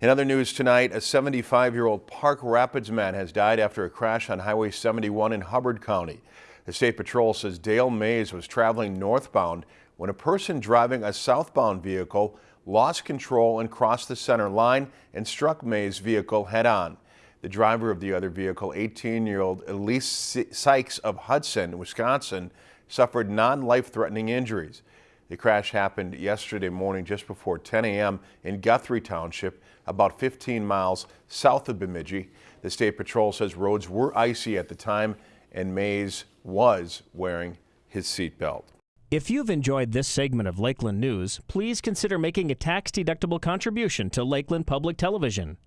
In other news tonight, a 75-year-old Park Rapids man has died after a crash on Highway 71 in Hubbard County. The State Patrol says Dale Mays was traveling northbound when a person driving a southbound vehicle lost control and crossed the center line and struck Mays' vehicle head-on. The driver of the other vehicle, 18-year-old Elise Sykes of Hudson, Wisconsin, suffered non-life-threatening injuries. The crash happened yesterday morning just before 10 a.m. in Guthrie Township, about 15 miles south of Bemidji. The State Patrol says roads were icy at the time and Mays was wearing his seatbelt. If you've enjoyed this segment of Lakeland News, please consider making a tax-deductible contribution to Lakeland Public Television.